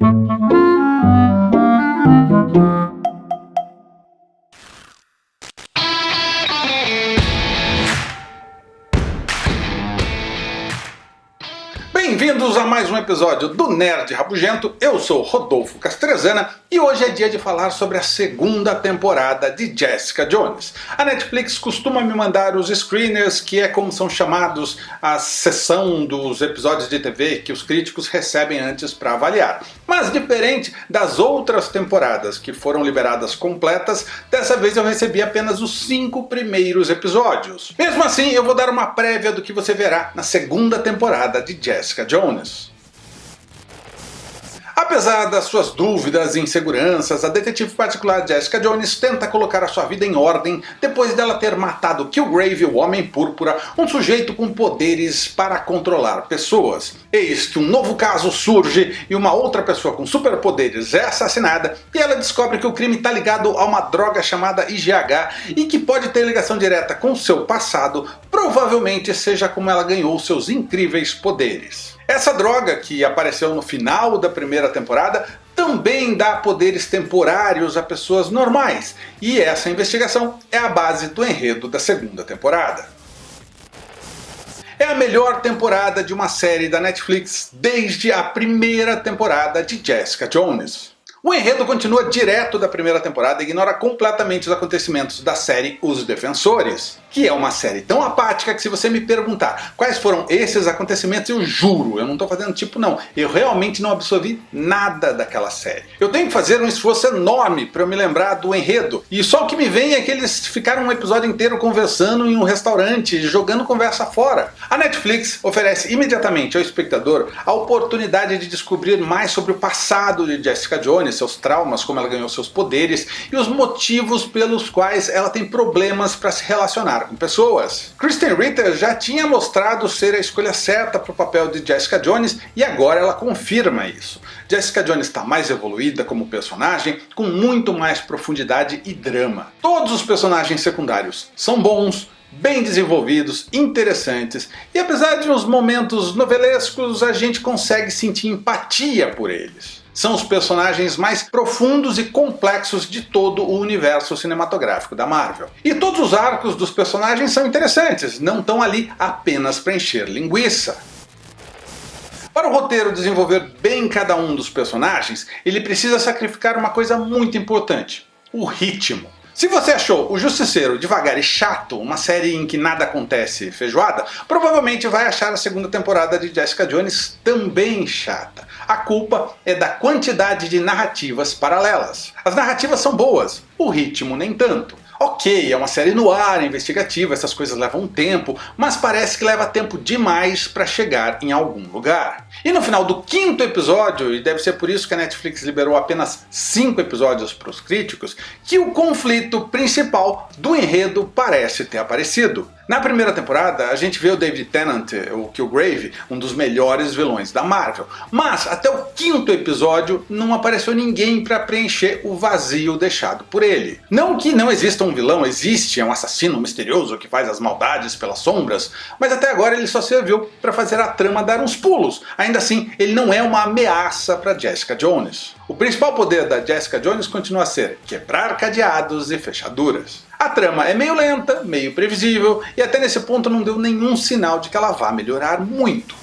Thank you. Bem-vindos a mais um episódio do Nerd Rabugento. Eu sou Rodolfo Castrezana e hoje é dia de falar sobre a segunda temporada de Jessica Jones. A Netflix costuma me mandar os screeners, que é como são chamados a sessão dos episódios de TV que os críticos recebem antes para avaliar. Mas diferente das outras temporadas que foram liberadas completas, dessa vez eu recebi apenas os cinco primeiros episódios. Mesmo assim, eu vou dar uma prévia do que você verá na segunda temporada de Jessica Jones. Apesar das suas dúvidas e inseguranças, a detetive particular Jessica Jones tenta colocar a sua vida em ordem depois dela ter matado Killgrave, o Homem Púrpura, um sujeito com poderes para controlar pessoas. Eis que um novo caso surge e uma outra pessoa com superpoderes é assassinada e ela descobre que o crime está ligado a uma droga chamada IGH e que pode ter ligação direta com seu passado, provavelmente seja como ela ganhou seus incríveis poderes. Essa droga, que apareceu no final da primeira temporada, também dá poderes temporários a pessoas normais, e essa investigação é a base do enredo da segunda temporada. É a melhor temporada de uma série da Netflix desde a primeira temporada de Jessica Jones. O enredo continua direto da primeira temporada e ignora completamente os acontecimentos da série Os Defensores que é uma série tão apática que se você me perguntar quais foram esses acontecimentos, eu juro, eu não estou fazendo tipo não, eu realmente não absorvi nada daquela série. Eu tenho que fazer um esforço enorme para eu me lembrar do enredo, e só o que me vem é que eles ficaram um episódio inteiro conversando em um restaurante, jogando conversa fora. A Netflix oferece imediatamente ao espectador a oportunidade de descobrir mais sobre o passado de Jessica Jones, seus traumas, como ela ganhou seus poderes, e os motivos pelos quais ela tem problemas para se relacionar com pessoas. Kristen Ritter já tinha mostrado ser a escolha certa para o papel de Jessica Jones e agora ela confirma isso. Jessica Jones está mais evoluída como personagem, com muito mais profundidade e drama. Todos os personagens secundários são bons, bem desenvolvidos, interessantes, e apesar de uns momentos novelescos, a gente consegue sentir empatia por eles são os personagens mais profundos e complexos de todo o universo cinematográfico da Marvel. E todos os arcos dos personagens são interessantes, não estão ali apenas para encher linguiça. Para o roteiro desenvolver bem cada um dos personagens, ele precisa sacrificar uma coisa muito importante, o ritmo. Se você achou O Justiceiro devagar e chato, uma série em que nada acontece feijoada, provavelmente vai achar a segunda temporada de Jessica Jones também chata. A culpa é da quantidade de narrativas paralelas. As narrativas são boas, o ritmo nem tanto. Ok, é uma série no ar, investigativa, essas coisas levam tempo, mas parece que leva tempo demais para chegar em algum lugar. E no final do quinto episódio, e deve ser por isso que a Netflix liberou apenas cinco episódios para os críticos, que o conflito principal do enredo parece ter aparecido. Na primeira temporada, a gente vê o David Tennant, o Killgrave, um dos melhores vilões da Marvel. Mas até o quinto episódio não apareceu ninguém para preencher o vazio deixado por ele. Não que não exista um vilão, existe, é um assassino misterioso que faz as maldades pelas sombras, mas até agora ele só serviu para fazer a trama dar uns pulos. Ainda assim, ele não é uma ameaça para Jessica Jones. O principal poder da Jessica Jones continua a ser quebrar cadeados e fechaduras. A trama é meio lenta, meio previsível, e até nesse ponto não deu nenhum sinal de que ela vá melhorar muito.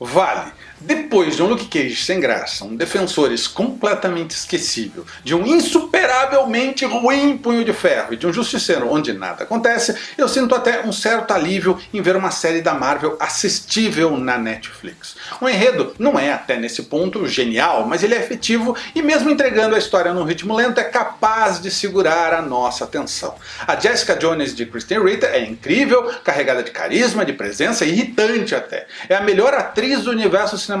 Vale, depois de um Luke Cage sem graça, um Defensores completamente esquecível, de um insuperavelmente ruim Punho de Ferro e de um Justiceiro onde nada acontece, eu sinto até um certo alívio em ver uma série da Marvel assistível na Netflix. O enredo não é até nesse ponto genial, mas ele é efetivo e mesmo entregando a história num ritmo lento é capaz de segurar a nossa atenção. A Jessica Jones de Kristen Ritter é incrível, carregada de carisma, de presença, irritante até. É a melhor atriz do universo cinematográfico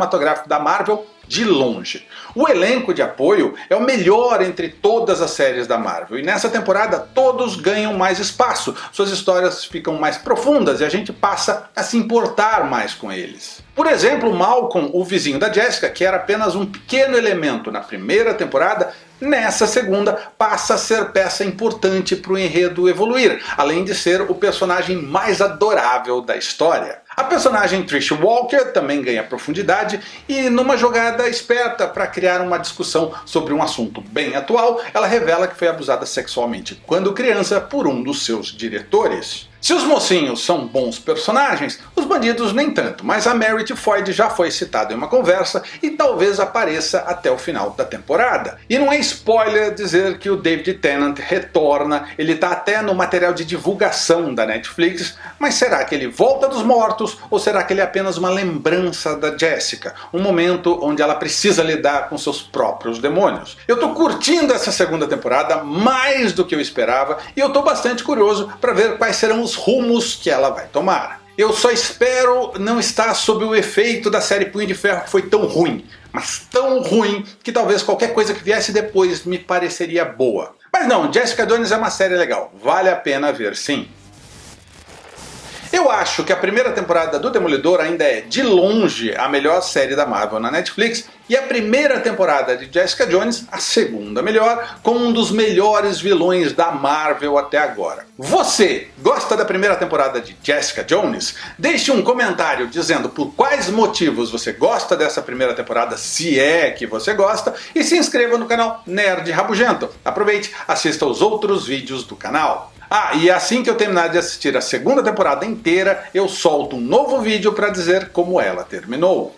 da Marvel de longe. O elenco de apoio é o melhor entre todas as séries da Marvel, e nessa temporada todos ganham mais espaço, suas histórias ficam mais profundas e a gente passa a se importar mais com eles. Por exemplo, Malcolm, o vizinho da Jessica, que era apenas um pequeno elemento na primeira temporada, Nessa segunda, passa a ser peça importante para o enredo evoluir, além de ser o personagem mais adorável da história. A personagem Trish Walker também ganha profundidade e numa jogada esperta para criar uma discussão sobre um assunto bem atual, ela revela que foi abusada sexualmente quando criança por um dos seus diretores. Se os mocinhos são bons personagens, os bandidos nem tanto, mas a Merit Foyd já foi citada em uma conversa e talvez apareça até o final da temporada. E não é spoiler dizer que o David Tennant retorna, ele está até no material de divulgação da Netflix, mas será que ele volta dos mortos ou será que ele é apenas uma lembrança da Jessica? Um momento onde ela precisa lidar com seus próprios demônios. Eu estou curtindo essa segunda temporada mais do que eu esperava e eu estou bastante curioso para ver quais serão os rumos que ela vai tomar. Eu só espero não estar sob o efeito da série Punho de Ferro que foi tão ruim, mas tão ruim que talvez qualquer coisa que viesse depois me pareceria boa. Mas não, Jessica Jones é uma série legal, vale a pena ver sim. Eu acho que a primeira temporada do Demolidor ainda é, de longe, a melhor série da Marvel na Netflix, e a primeira temporada de Jessica Jones, a segunda melhor, com um dos melhores vilões da Marvel até agora. Você gosta da primeira temporada de Jessica Jones? Deixe um comentário dizendo por quais motivos você gosta dessa primeira temporada, se é que você gosta, e se inscreva no canal Nerd Rabugento. Aproveite, assista os outros vídeos do canal. Ah, e assim que eu terminar de assistir a segunda temporada inteira, eu solto um novo vídeo para dizer como ela terminou.